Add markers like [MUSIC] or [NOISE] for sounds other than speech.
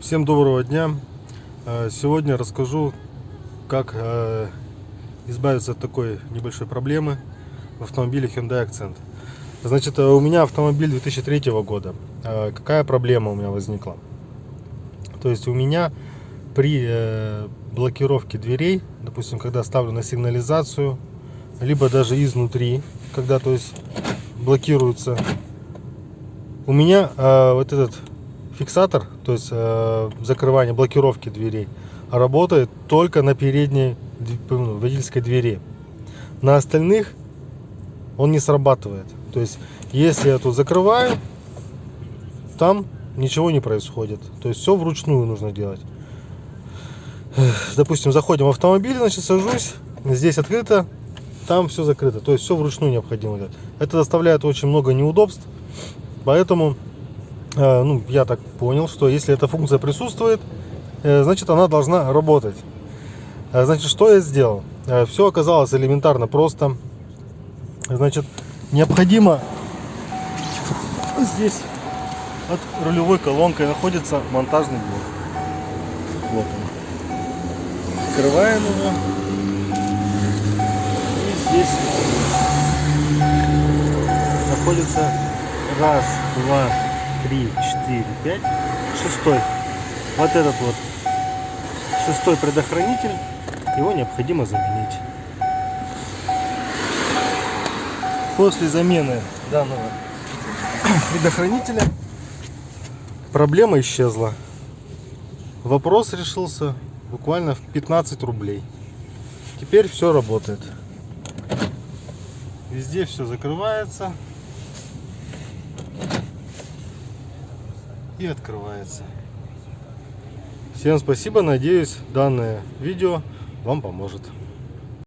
Всем доброго дня. Э, Сегодня расскажу, как э, избавиться от такой небольшой проблемы в автомобиле Hyundai Accent. Значит, э, у меня автомобиль 2003 года. Какая проблема у меня возникла? То есть у меня при блокировке дверей, допустим, когда ставлю на сигнализацию, либо даже изнутри, когда то есть блокируется, у меня вот этот фиксатор, то есть э, закрывание, блокировки дверей, работает только на передней ну, водительской двери. На остальных он не срабатывает. То есть, если я тут закрываю, там ничего не происходит. То есть, все вручную нужно делать. Допустим, заходим в автомобиль, значит, сажусь, здесь открыто, там все закрыто. То есть, все вручную необходимо делать. Это доставляет очень много неудобств, поэтому ну, я так понял, что если эта функция присутствует, э, значит она должна работать. Э, Значит, что я сделал? Все оказалось элементарно просто. Значит, необходимо здесь под рулевой колонкой находится монтажный блок. Вот он. Открываем его. И здесь находится раз, два, три, четыре, пять, шестой. Вот этот вот шестой предохранитель, его необходимо заменить. После замены данного [COUGHS] предохранителя проблема исчезла. Вопрос решился буквально в 15 рублей. Теперь все работает. Везде все закрывается. И открывается. Всем спасибо, надеюсь данное видео вам поможет.